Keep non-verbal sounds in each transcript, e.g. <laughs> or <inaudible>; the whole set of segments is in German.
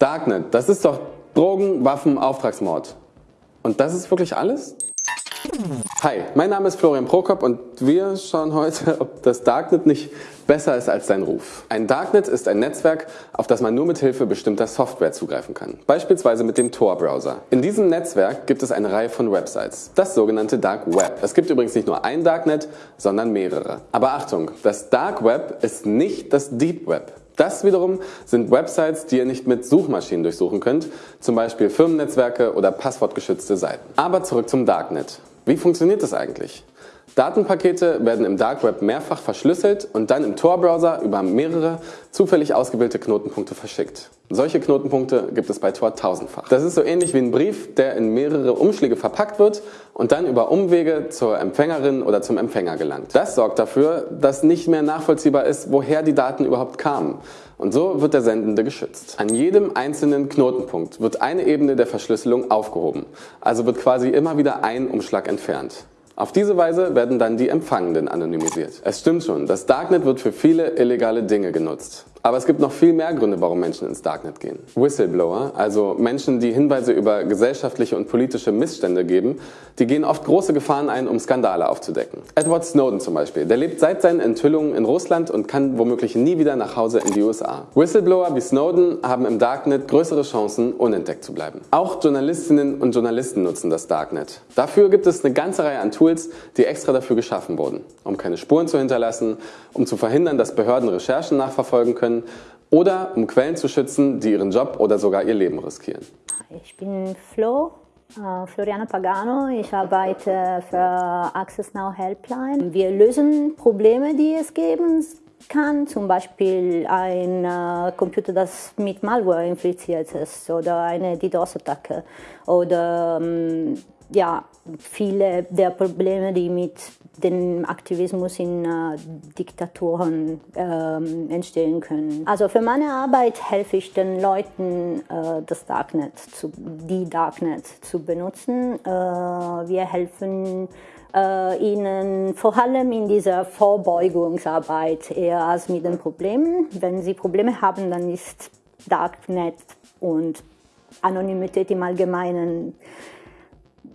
Darknet, das ist doch Drogen, Waffen, Auftragsmord. Und das ist wirklich alles? Hi, mein Name ist Florian Prokop und wir schauen heute, <laughs> ob das Darknet nicht besser ist als sein Ruf. Ein Darknet ist ein Netzwerk, auf das man nur mit Hilfe bestimmter Software zugreifen kann, beispielsweise mit dem Tor-Browser. In diesem Netzwerk gibt es eine Reihe von Websites, das sogenannte Dark Web. Es gibt übrigens nicht nur ein Darknet, sondern mehrere. Aber Achtung, das Dark Web ist nicht das Deep Web. Das wiederum sind Websites, die ihr nicht mit Suchmaschinen durchsuchen könnt, zum Beispiel Firmennetzwerke oder passwortgeschützte Seiten. Aber zurück zum Darknet. Wie funktioniert das eigentlich? Datenpakete werden im Dark Web mehrfach verschlüsselt und dann im Tor-Browser über mehrere zufällig ausgewählte Knotenpunkte verschickt. Solche Knotenpunkte gibt es bei Tor tausendfach. Das ist so ähnlich wie ein Brief, der in mehrere Umschläge verpackt wird und dann über Umwege zur Empfängerin oder zum Empfänger gelangt. Das sorgt dafür, dass nicht mehr nachvollziehbar ist, woher die Daten überhaupt kamen. Und so wird der Sendende geschützt. An jedem einzelnen Knotenpunkt wird eine Ebene der Verschlüsselung aufgehoben. Also wird quasi immer wieder ein Umschlag entfernt. Auf diese Weise werden dann die Empfangenden anonymisiert. Es stimmt schon, das Darknet wird für viele illegale Dinge genutzt. Aber es gibt noch viel mehr Gründe, warum Menschen ins Darknet gehen. Whistleblower, also Menschen, die Hinweise über gesellschaftliche und politische Missstände geben, die gehen oft große Gefahren ein, um Skandale aufzudecken. Edward Snowden zum Beispiel, der lebt seit seinen Enthüllungen in Russland und kann womöglich nie wieder nach Hause in die USA. Whistleblower wie Snowden haben im Darknet größere Chancen, unentdeckt zu bleiben. Auch Journalistinnen und Journalisten nutzen das Darknet. Dafür gibt es eine ganze Reihe an Tools, die extra dafür geschaffen wurden, um keine Spuren zu hinterlassen, um zu verhindern, dass Behörden Recherchen nachverfolgen können, können oder um Quellen zu schützen, die ihren Job oder sogar ihr Leben riskieren. Ich bin Flo, äh, Floriana Pagano. Ich arbeite für Access Now Helpline. Wir lösen Probleme, die es geben kann, zum Beispiel ein äh, Computer, das mit Malware infiziert ist oder eine DDoS-Attacke oder ähm, ja, viele der Probleme, die mit dem Aktivismus in äh, Diktaturen äh, entstehen können. Also für meine Arbeit helfe ich den Leuten, äh, das Darknet, zu, die Darknet zu benutzen. Äh, wir helfen äh, ihnen vor allem in dieser Vorbeugungsarbeit eher als mit den Problemen. Wenn sie Probleme haben, dann ist Darknet und Anonymität im Allgemeinen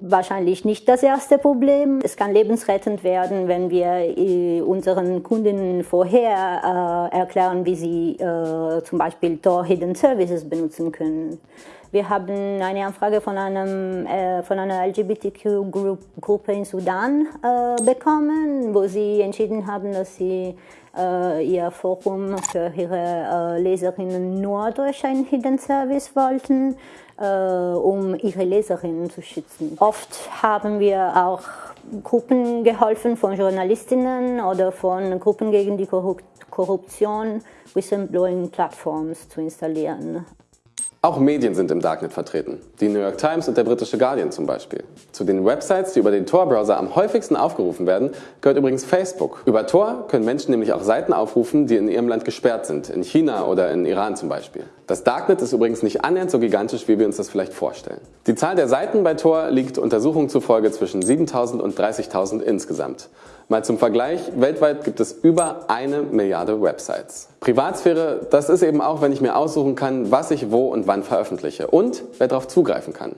wahrscheinlich nicht das erste Problem. Es kann lebensrettend werden, wenn wir äh, unseren Kundinnen vorher äh, erklären, wie sie äh, zum Beispiel Tor Hidden Services benutzen können. Wir haben eine Anfrage von, einem, äh, von einer LGBTQ-Gruppe in Sudan äh, bekommen, wo sie entschieden haben, dass sie äh, ihr Forum für ihre Leserinnen nur durch einen Hidden Service wollten äh, um ihre Leserinnen zu schützen. Oft haben wir auch Gruppen geholfen von Journalistinnen oder von Gruppen gegen die Korruption, Whistleblowing-Plattforms zu installieren. Auch Medien sind im Darknet vertreten. Die New York Times und der britische Guardian zum Beispiel. Zu den Websites, die über den Tor-Browser am häufigsten aufgerufen werden, gehört übrigens Facebook. Über Tor können Menschen nämlich auch Seiten aufrufen, die in ihrem Land gesperrt sind, in China oder in Iran zum Beispiel. Das Darknet ist übrigens nicht annähernd so gigantisch, wie wir uns das vielleicht vorstellen. Die Zahl der Seiten bei Tor liegt Untersuchungen zufolge zwischen 7000 und 30.000 insgesamt. Mal zum Vergleich, weltweit gibt es über eine Milliarde Websites. Privatsphäre, das ist eben auch, wenn ich mir aussuchen kann, was ich wo und wann veröffentliche und wer darauf zugreifen kann.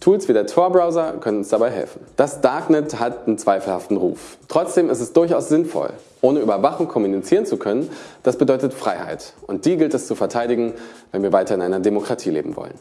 Tools wie der Tor-Browser können uns dabei helfen. Das Darknet hat einen zweifelhaften Ruf. Trotzdem ist es durchaus sinnvoll. Ohne Überwachung kommunizieren zu können, das bedeutet Freiheit. Und die gilt es zu verteidigen, wenn wir weiter in einer Demokratie leben wollen.